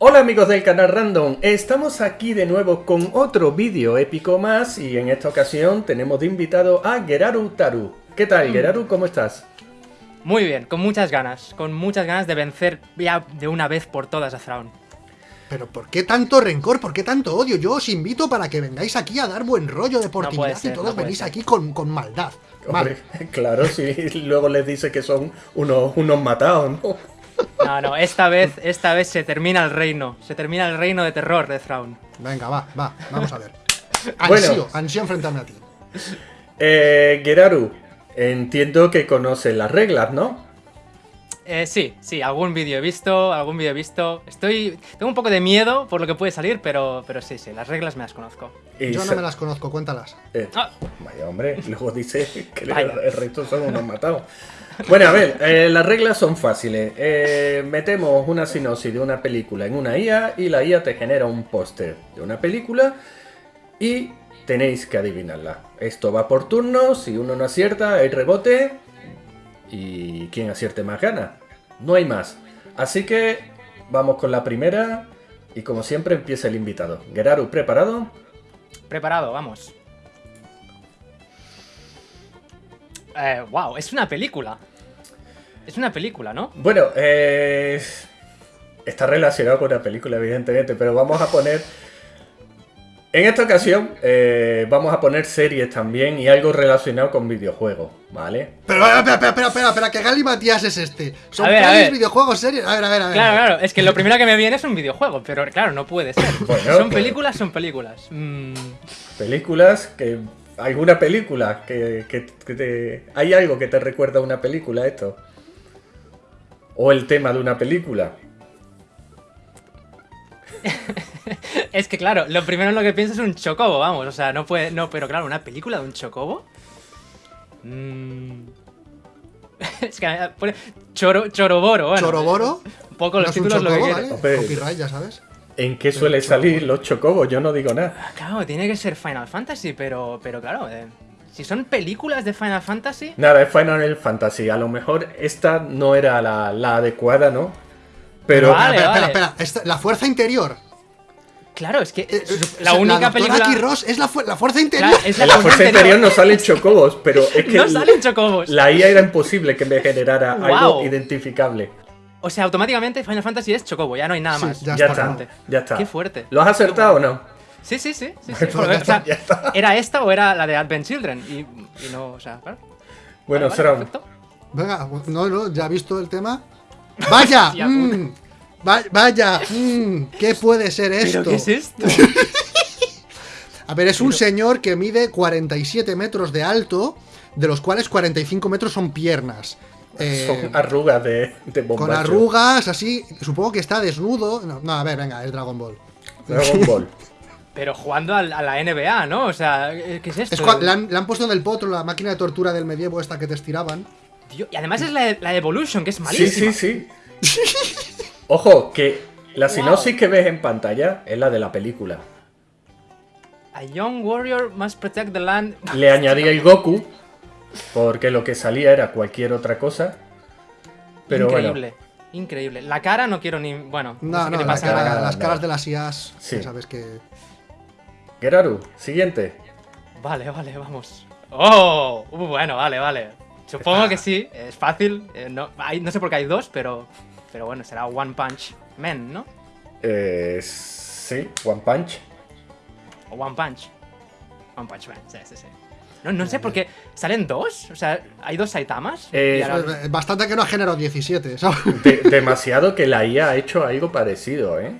Hola amigos del canal Random, estamos aquí de nuevo con otro vídeo épico más y en esta ocasión tenemos de invitado a Geraru Taru. ¿Qué tal Geraru? ¿Cómo estás? Muy bien, con muchas ganas, con muchas ganas de vencer ya de una vez por todas a Thrawn. Pero ¿por qué tanto rencor? ¿Por qué tanto odio? Yo os invito para que vengáis aquí a dar buen rollo de portimidad ser, y todos no venís ser. aquí con, con maldad. Hombre, Vale. claro, sí, luego les dice que son unos, unos matados, ¿no? No, no, esta vez, esta vez se termina el reino, se termina el reino de terror de Thrawn. Venga, va, va, vamos a ver. Bueno. Ansío, ansío enfrentarme a ti. Eh, Geraru, entiendo que conoces las reglas, ¿no? Eh, sí, sí, algún vídeo he visto, algún vídeo he visto. Estoy, tengo un poco de miedo por lo que puede salir, pero, pero sí, sí, las reglas me las conozco. Y Yo no me las conozco, cuéntalas. eh, Ah. Vaya hombre, luego dice que Vaya. el resto son unos matados. Bueno, a ver, eh, las reglas son fáciles. Eh, metemos una sinopsis de una película en una IA y la IA te genera un póster de una película y tenéis que adivinarla. Esto va por turnos, si uno no acierta hay rebote y quien acierte más gana. No hay más. Así que vamos con la primera y como siempre empieza el invitado. Geraru, ¿preparado? Preparado, vamos. Eh, wow, es una película. Es una película, ¿no? Bueno, eh, está relacionado con la película, evidentemente, pero vamos a poner. En esta ocasión, eh, vamos a poner series también y algo relacionado con videojuegos, ¿vale? Pero, espera, espera, espera, espera, espera, que Gali Matías es este. Son A ver, a pelis, ver. videojuegos, series. A ver, a ver, a ver. Claro, claro, es que lo primero que me viene es un videojuego, pero claro, no puede ser. Bueno, son claro. películas, son películas. Mm, Películas que. ¿Alguna película que, que- que te. ¿Hay algo que te recuerda a una película esto? ¿O el tema de una película? Es que claro, lo primero en lo que pienso es un chocobo, vamos, o sea, no puede, no, pero claro, una película de un chocobo. Mm. Es que pone choro, choroboro, bueno. Choroboro. Un poco los títulos lo que chocobo. ¿vale? Copyright, ya sabes. ¿En qué suele salir los chocobos? Yo no digo nada. Claro, tiene que ser Final Fantasy, pero, pero claro, eh, si son películas de Final Fantasy, Nada, es Final Fantasy. A lo mejor esta no era la, la adecuada, ¿no? Pero. Vale, espera, vale. espera, espera. Esta- la fuerza interior. Claro, es que Eh, eh, la o sea, única doctora película. Aki Ross es la, fu- la fuerza interior. Claro, es la, En la fuerza interior no salen chocobos, pero es que No salen chocobos. la IA era imposible que me generara algo identificable. O sea, automáticamente Final Fantasy es chocobo, ya no hay nada Sí, más. ya Ya está. está, ya está. Qué fuerte. ¿Lo has acertado o no? Sí, sí, sí. sí, sí. Porque, ya o sea, está, ya está. ¿Era esta o era la de Advent Children? Y, y no, o sea, claro. Bueno, Vale, vale, será perfecto. Venga, no, no, ya he visto el tema. ¡Vaya! Hostia mm, va- ¡Vaya! mm, ¿Qué puede ser esto? ¿Pero qué es esto? A ver, es un señor que mide 47 metros de alto, de los cuales 45 metros son piernas. Eh, son arrugas de, de con arrugas, así. Supongo que está desnudo. No, no, a ver, venga, es Dragon Ball. Dragon Ball. Pero jugando al- a, la NBA, ¿no? O sea, ¿qué es esto? Es le, han, le han puesto en el potro la máquina de tortura del medievo esta que te estiraban. Y además es la, la Evolution, que es Sí, malísima. sí, sí. Ojo, que la sinopsis que ves en pantalla es la de la película. A young warrior must protect the land. Le añadí el Goku, porque lo que salía era cualquier otra cosa. Pero increíble, increíble. La cara no quiero ni. Bueno, no, No, sé no, qué la pasa cara- la cara. las no. caras de las IAS. Sí. ya sabes que. Geraru, siguiente. Vale, vale, vamos. ¡Oh! Uh, bueno, vale, vale. Supongo que sí, es fácil. eh, no, hay- no sé por qué hay dos, pero. Pero bueno, será One Punch Man, ¿no? Eh, sí, One Punch. O One Punch. One Punch Man, sí, sí, sí. No, no sé por qué. ¿Salen dos? O sea, ¿hay dos Saitamas? Eh, ahora- Eh, Bastante que no ha generado 17, ¿sabes? De- demasiado que la IA ha hecho algo parecido, ¿eh?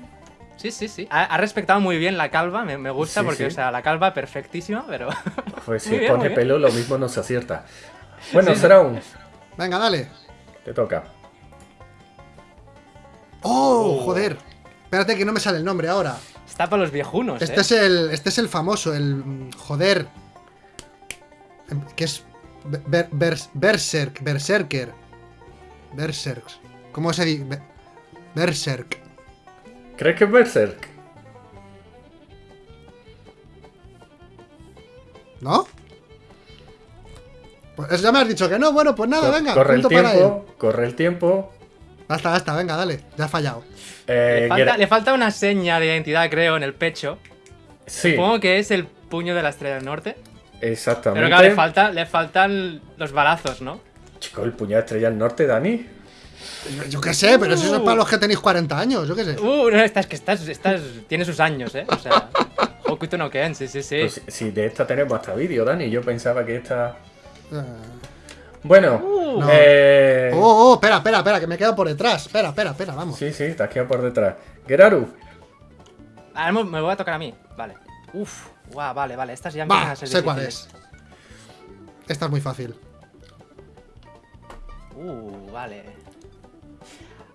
Sí, sí, sí. Ha, ha respetado muy bien la calva, me, me gusta Sí, porque, sí. o sea, la calva perfectísima, pero. Pues si bien, pone pelo, lo mismo no se acierta. Bueno, Sí. será un. Venga, dale. Te toca. ¡Oh! Joder. Espérate que no me sale el nombre ahora. Está para los viejunos, Este ¿eh? es el. Este es el famoso, el. Joder. Que es. Ber- Bers- Berserk. Berserker. Berserk. ¿Cómo se dice? Be- Berserk. ¿Crees que es Berserk? ¿No? Pues ya me has dicho que no. Bueno, pues nada, Co- venga. corre el punto para tiempo, corre el tiempo. Basta, basta, venga, dale. Ya has fallado. Eh, Le falta, Gera- le falta una seña de identidad, creo, en el pecho. Sí, Supongo que es el puño de la estrella del norte. exactamente. Pero claro, le, falta, le faltan los balazos, ¿no? Chico, el puñal estrella del norte, Dani. Yo, yo qué sé, pero eso es para los que tenéis 40 años, yo qué sé. Uh, no, estás que estás, estás, tiene sus años, ¿eh? O sea, Hokuto no Ken, sí, sí, sí. Pues si, si de esta tenemos hasta vídeo, Dani. Yo pensaba que esta. Ah. Bueno, Uh. No. eh, Oh, oh, espera, espera, espera, que me quedo por detrás. Espera, espera, espera, vamos. sí, sí, te has quedado por detrás. Geraru, Ahora me- me voy a tocar a mí, vale. Uf, guau, vale, vale, estas ya empiezan a ser sé cuál es. Esta es muy fácil. Uh, vale.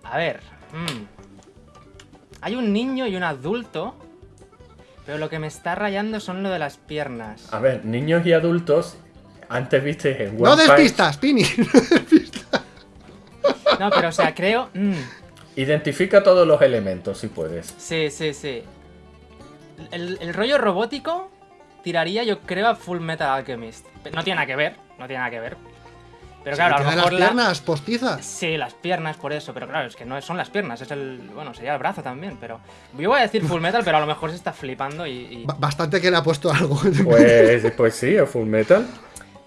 A ver. mm. Hay un niño y un adulto. Pero lo que me está rayando son lo de las piernas. a ver, niños y adultos. Antes viste en No One des Punch, pistas, Pini. No, pero o sea, creo. mm, Identifica todos los elementos si puedes. sí, sí, sí. El, el rollo robótico tiraría, yo creo, a Full Metal Alchemist. No tiene nada que ver, no tiene nada que ver. Pero claro, a lo Tiene mejor las la- piernas postizas. Sí, las piernas por eso, pero claro, es que no son las piernas, es el. Bueno, sería el brazo también, pero. Yo voy a decir full metal, pero a lo mejor se está flipando y. y- Ba- Bastante que le ha puesto algo. Pues, pues sí, a Full Metal.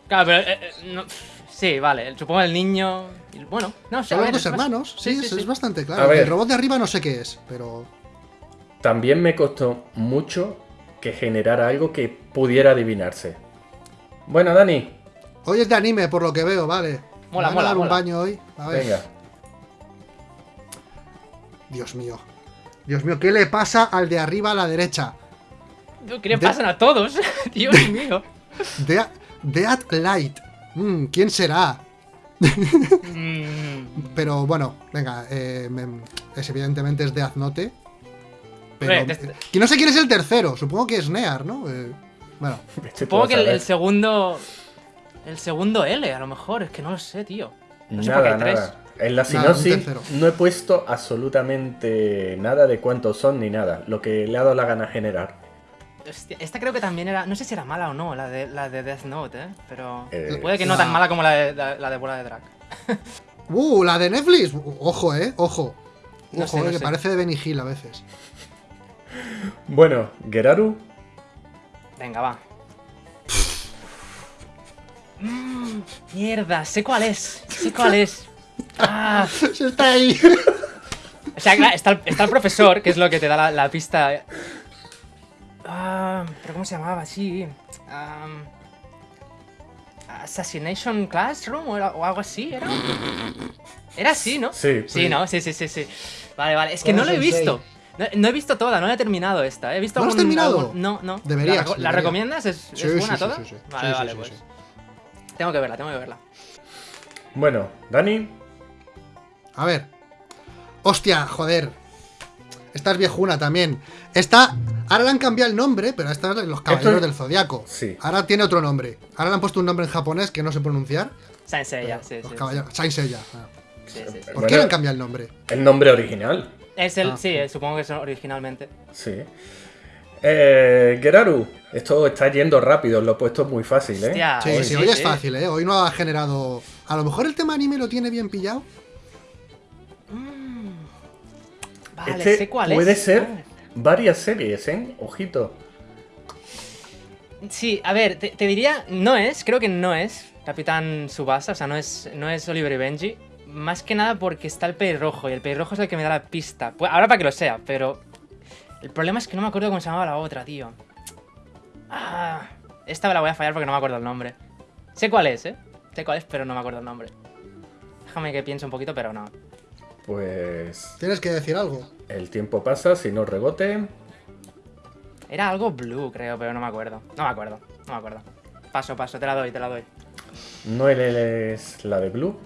Claro, pero. eh, eh, no- Sí, vale, supongo el niño. Bueno, no sé. Son los dos hermanos. Sí, es bastante A claro. ver. El robot de arriba no sé qué es, pero. También me costó mucho que generara algo que pudiera adivinarse. Bueno, Dani, Hoy es de anime, por lo que veo, vale. Mola, Me van a mola, dar un baño hoy. A ver. venga. Dios mío. Dios mío, ¿qué le pasa al de arriba a la derecha? ¿Qué le De- pasan a todos? Dios mío. De Dead Light. Mm, ¿Quién será? Mm, Pero bueno, venga, eh, me- es evidentemente es Death Note. Pero, Eh, de- que no sé quién es el tercero, supongo que es Near, ¿no? Eh, bueno, Este Supongo que el, segundo. El segundo L, a lo mejor, es que no lo sé, tío. No sé por qué Nada, hay tres. nada. En la Nada, sinopsis no he puesto absolutamente nada de cuántos son ni nada. Lo que le ha dado la gana generar. Hostia, esta creo que también era. No sé si era mala o no, la de, la de Death Note, ¿eh? Pero. Eh, puede que no la- tan mala como la de, la, la de Bola de Drag. Uh, la de Netflix. Ojo, eh, ojo. No Ojo, sé, no eh, que sé. parece de Benny Hill a veces. Bueno, Geraru, Venga, va. Mm, mierda, sé cuál es. Sé cuál es. Ah, Se está ahí. o sea, claro, está, el- está el profesor, que es lo que te da la, la pista. Ah, ¿Pero cómo se llamaba? Sí. am, Assassination Classroom o, era- o algo así, ¿era? Era así, ¿no? Sí. Sí, ¿no? Sí, sí, sí, sí. Vale, vale. Es que no lo he visto. No, no he visto toda, no la he terminado esta. He visto ¿No la has terminado? algún- No, no. Deberías, ¿La, reco- ¿la deberías. recomiendas? ¿Es, es Sí, buena sí, sí, toda? sí, sí. Vale, Sí, sí, vale, sí, pues. sí. Tengo que verla, tengo que verla. bueno, Dani, A ver. Hostia, joder. Esta es viejuna también. Esta. Ahora le han cambiado el nombre, pero esta es los caballeros Esto- del zodiaco. Sí. Ahora tiene otro nombre. Ahora le han puesto un nombre en japonés que no sé pronunciar. Saint Seiya, sí, los sí. caballeros. Saint Seiya. Ah. sí, sí, sí. ¿Por Bueno. qué le han cambiado el nombre? el nombre original. Es el, Ah. sí, eh, supongo que es originalmente. Sí. Eh, Geraru, esto está yendo rápido, lo he puesto muy fácil, ¿eh? Hostia, Sí, hoy sí, hoy es fácil, ¿eh? Hoy no ha generado. A lo mejor el tema anime lo tiene bien pillado. Este sé cuál puede es. ser varias series, ¿eh? Ojito. Sí, a ver, te, te diría, no es, creo que no es Capitán Subasa, o sea, no es, no es Oliver y Benji. Más que nada porque está el pelirrojo y el pelirrojo es el que me da la pista. Pues ahora para que lo sea, pero el problema es que no me acuerdo cómo se llamaba la otra, tío. Ah, esta me la voy a fallar porque no me acuerdo el nombre. Sé cuál es, ¿eh? Sé cuál es, pero no me acuerdo el nombre. Déjame que piense un poquito, pero no. Pues Tienes que decir algo. el tiempo pasa, si no rebote. Era algo blue, creo, pero no me acuerdo. No me acuerdo, no me acuerdo. Paso, paso, te la doy, te la doy. No es la de Blue.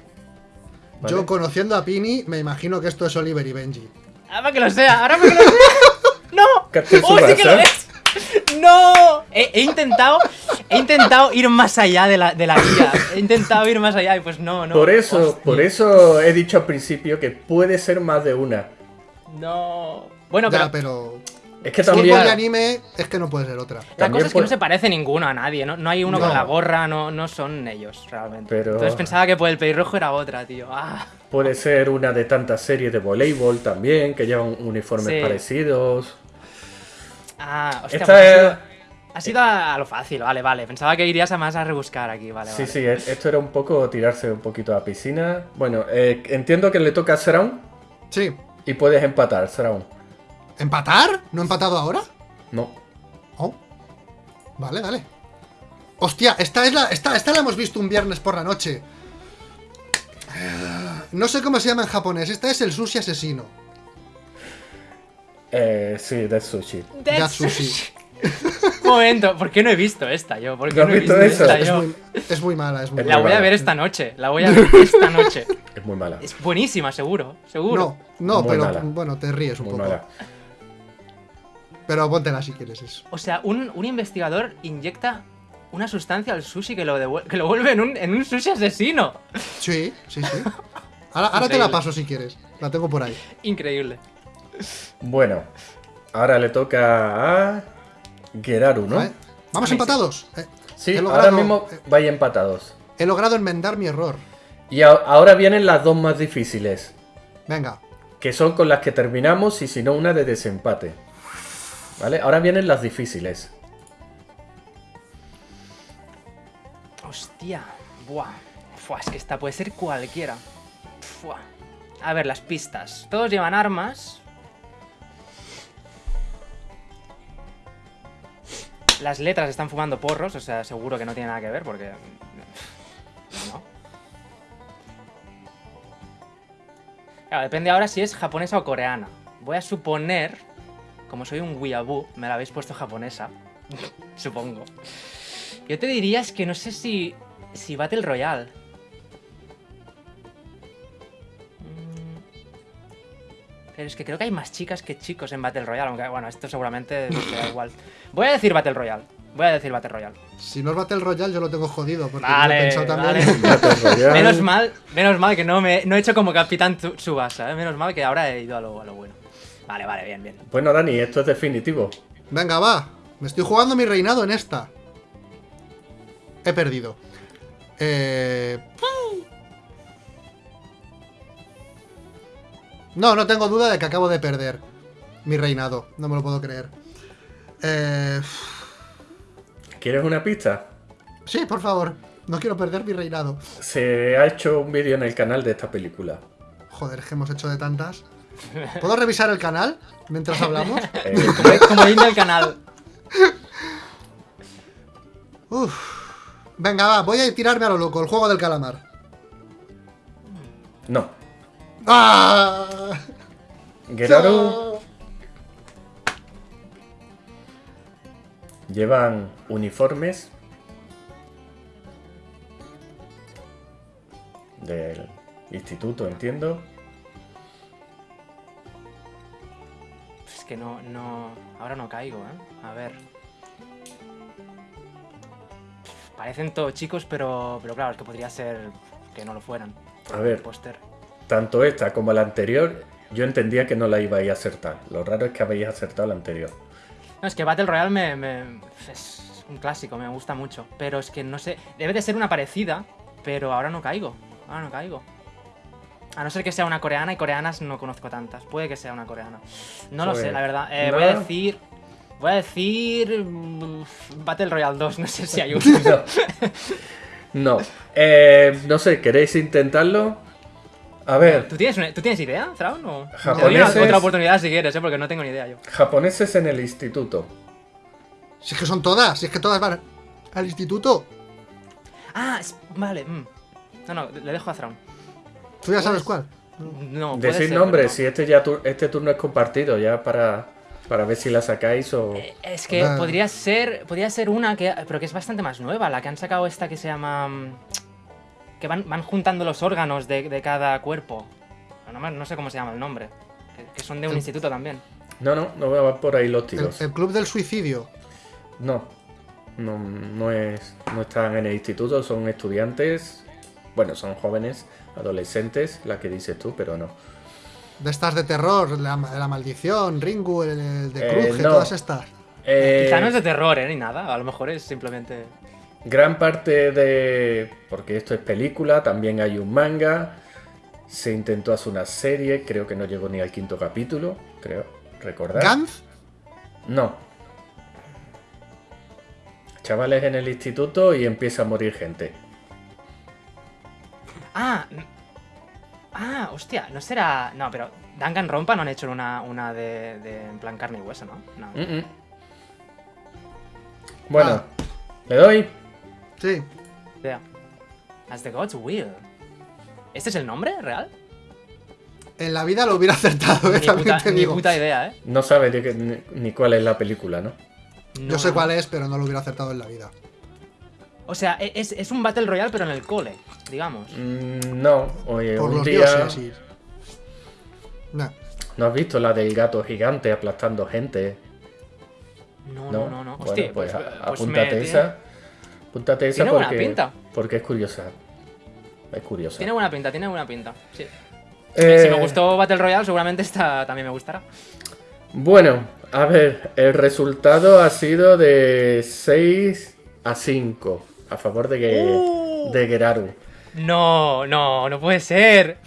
¿vale? Yo conociendo a Pini, me imagino que esto es Oliver y Benji. Ahora para que lo sea, ahora que lo sea. ¡No! ¡Oh, sí que lo es! ¡No! He, he intentado. He intentado ir más allá de la, de la guía. He intentado ir más allá y pues no, no. por eso, Hostia, por eso he dicho al principio que puede ser más de una. No. Bueno, Ya, pero. pero. Es que también. y anime es que no puede ser otra. La También cosa es que puede- no se parece ninguno a nadie, no, no hay uno No. con la gorra, no, no son ellos realmente. Pero- Entonces pensaba que por el pelirrojo era otra, tío. Ah, Puede ser una de tantas series de voleibol también, que llevan uniformes Sí. parecidos. ah hostia, Esta pues es- ha sido a, lo fácil, vale, vale. Pensaba que irías a más a rebuscar aquí, vale, Sí, vale. sí, e- esto era un poco tirarse un poquito a la piscina. Bueno, eh, entiendo que le toca a Sraun Sí. y puedes empatar, Sraun. ¿Empatar? ¿No he empatado ahora? No. Oh. Vale, dale. Hostia, esta, es la, esta, esta la hemos visto un viernes por la noche. No sé cómo se llama en japonés. Esta es el sushi asesino. Eh, sí, de sushi. Death Ya sushi. Un momento, ¿por qué no he visto esta yo? ¿Por qué ¿No no he visto esta Es yo? muy, es muy mala, es muy La mala. voy a ver esta noche, la voy a ver esta noche. Es muy mala. Es buenísima, seguro, No, seguro. no, Muy pero mala. bueno, te ríes un Muy poco. mala. Pero póntela si quieres eso. O sea, un, un investigador inyecta una sustancia al sushi que lo, que lo vuelve en un, en un sushi asesino. Sí, sí, sí. Ahora, ahora te la paso si quieres. La tengo por ahí. Increíble. Bueno, ahora le toca a Geraru, ¿no? Vamos sí. empatados. Eh, Sí, he ahora logrado- mismo eh, vais empatados. He logrado enmendar mi error. Y a- ahora vienen las dos más difíciles, Venga. que son con las que terminamos y si no una de desempate. ¿Vale? Ahora vienen las difíciles. Hostia. Buah. Fua, es que esta puede ser cualquiera. Fua. A ver, las pistas. Todos llevan armas. Las letras están fumando porros, o sea, seguro que no tiene nada que ver porque... No. Claro, depende ahora si es japonesa o coreana. Voy a suponer, como soy un weeaboo, me la habéis puesto japonesa. Supongo. Yo te diría es que no sé si. si Battle Royale. Pero es que creo que hay más chicas que chicos en Battle Royale, aunque bueno, esto seguramente me da igual. Voy a decir Battle Royale. Voy a decir Battle Royale. Si no es Battle Royale, yo lo tengo jodido. Porque yo he Vale, pensado también. vale. Battle Royale. Menos mal, menos mal que no me no he hecho como Capitán Tsu- Tsubasa, ¿eh? Menos mal que ahora he ido a lo, a lo bueno. Vale, vale, bien, bien. Bueno, Dani, esto es definitivo. Venga, va. Me estoy jugando mi reinado en esta. He perdido. Eh... No, no tengo duda de que acabo de perder mi reinado. No me lo puedo creer. Eh... ¿Quieres una pista? Sí, por favor. No quiero perder mi reinado. Se ha hecho un vídeo en el canal de esta película. Joder, es que hemos hecho de tantas. ¿Puedo revisar el canal mientras hablamos? Eh, Como, el del canal. Uf. Venga, va, voy a tirarme a lo loco, el juego del calamar. no. ¡Ah! Geraru llevan uniformes del instituto, entiendo. Es que no, no. Ahora no caigo, ¿eh? A ver. Parecen todos chicos, pero. Pero claro, es que podría ser que no lo fueran. A ver. El póster. Tanto esta como la anterior, yo entendía que no la ibais a acertar. Lo raro es que habéis acertado la anterior. No, es que Battle Royale me, me- es un clásico, me gusta mucho. Pero es que no sé. Debe de ser una parecida, pero ahora no caigo. Ahora no caigo. A no ser que sea una coreana y coreanas no conozco tantas. Puede que sea una coreana. No lo Pues, sé, la verdad. Eh, no. Voy a decir. Voy a decir. mm, Battle Royale 2, no sé si hay un. No. No. Eh, no sé, ¿queréis intentarlo? A ver, ¿Tú tienes, una- ¿Tú tienes idea, Traun? O... Te doy una- Japoneses. otra oportunidad si quieres, ¿eh? porque no tengo ni idea yo. japoneses en el instituto. Si es que son todas, si es que todas van al instituto. Ah, es- vale. mm. No, no, le dejo a Thrawn. ¿Tú ya sabes cuál? No, puede Decid ser, nombres, pero si este ya tu- este turno es compartido, ya para, para ver si la sacáis o. Eh, Es que Ah. podría ser, podría ser una que, pero que es bastante más nueva, la que han sacado esta que se llama, mm, que van, van juntando los órganos de, de cada cuerpo. No, no sé cómo se llama el nombre. Que, que son de un El- instituto también. No, no, no van por ahí los El, tiros. el club del suicidio. No. No, no es. No están en el instituto, son estudiantes. Bueno, son jóvenes, adolescentes, la que dices tú, pero no. De estas de terror, la, la maldición, Ringu, el, el de Eh, Cruje, no. todas estas. Eh, Quizá no es de terror, ¿eh? Ni nada. A lo mejor es simplemente. Gran parte de. Porque esto es película, también hay un manga. Se intentó hacer una serie, creo que no llegó ni al quinto capítulo, creo. ¿Recordar? Gantz, No. Chavales en el instituto y empieza a morir gente. Ah. Ah, hostia, no será. No, pero Danganronpa no han hecho una, una de, de en plan carne y hueso, ¿no? No. Mm, mm. Bueno, Ah. le doy. Sí. Idea. As the Gods Will. ¿Este es el nombre real? En la vida lo hubiera acertado, eh, Ni también puta, te ni digo. puta idea, ¿eh? No sabe ni, ni cuál es la película, ¿no? No, Yo sé no. cuál es, pero no lo hubiera acertado en la vida. O sea, e- es, es un Battle Royale, pero en el cole, digamos. Mm, no, oye, Por un los día. dioses, sí. Nah. ¿No has visto la del gato gigante aplastando gente? No, No, no, no. Bueno, Hostia, pues, pues, pues apúntate me- esa. Apúntate esa tiene buena porque, pinta. porque es curiosa. Es curiosa. Tiene buena pinta, tiene buena pinta. Sí. Eh, Si me gustó Battle Royale, seguramente esta también me gustará. Bueno, a ver, el resultado ha sido de 6 a 5 a favor de, Uh. de Geraru. No, no, no puede ser.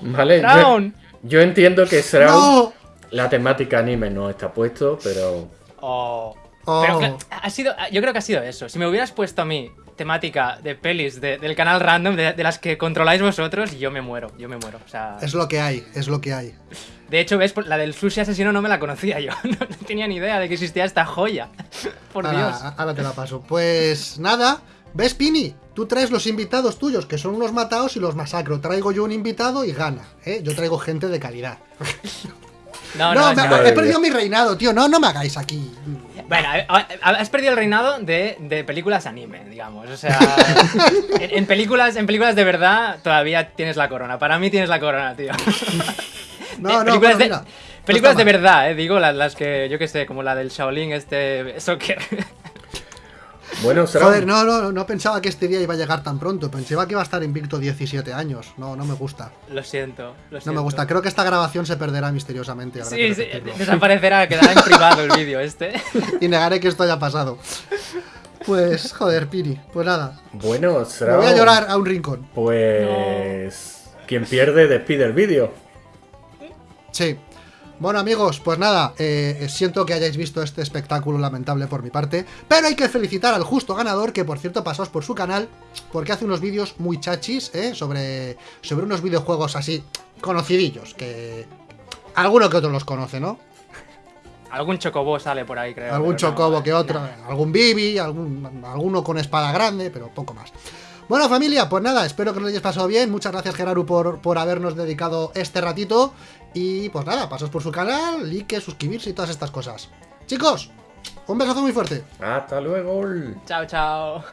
Vale, yo, yo entiendo que Shroud, ¡No! la temática anime no está puesto, pero Oh. Oh. Pero ha sido, yo creo que ha sido eso. Si me hubieras puesto a mí temática de pelis de- del canal random, de, de las que controláis vosotros, yo me muero, yo me muero. O sea, Es lo que hay, es lo que hay. de hecho, ves, la del sushi asesino no me la conocía yo. No, no tenía ni idea de que existía esta joya. Por ahora, Dios. ahora te la paso. Pues nada, ¿ves, Pini? Tú traes los invitados tuyos, que son unos matados, y los masacro. Traigo yo un invitado y gana, ¿eh? Yo traigo gente de calidad. No, No, no, me- he perdido mi reinado, tío. No, no me hagáis aquí. Bueno, a- a- has perdido el reinado de, de películas anime, digamos. O sea, en, en películas, en películas de verdad todavía tienes la corona. Para mí tienes la corona, tío. No, Eh, no, películas de, no películas de verdad, eh, digo, las, las que yo que sé, como la del Shaolin, este soccer. Bueno, Joder, no, no, no pensaba que este día iba a llegar tan pronto. Pensaba que iba a estar invicto 17 años. No, no me gusta. Lo siento, lo No siento. me gusta. Creo que esta grabación se perderá misteriosamente. habrá que Sí, sí, desaparecerá, quedará en privado el vídeo este. Y negaré que esto haya pasado. Pues, joder, Piri. Pues nada. bueno, Me Shroud, voy a llorar a un rincón. Pues quien pierde despide el vídeo. Sí. Bueno amigos, pues nada, eh, siento que hayáis visto este espectáculo lamentable por mi parte, pero hay que felicitar al justo ganador, que por cierto pasaos por su canal, porque hace unos vídeos muy chachis, ¿eh? sobre, sobre unos videojuegos así, conocidillos, que alguno que otro los conoce, ¿no? Algún chocobo sale por ahí, creo. algún no, chocobo que otro, nada. algún bibi, algún, alguno con espada grande, pero poco más. Bueno familia, pues nada, espero que lo hayáis pasado bien, muchas gracias Geraru por, por habernos dedicado este ratito, y pues nada, pasaos por su canal, like, suscribirse y todas estas cosas. Chicos, un besazo muy fuerte. Hasta luego. Chao, chao.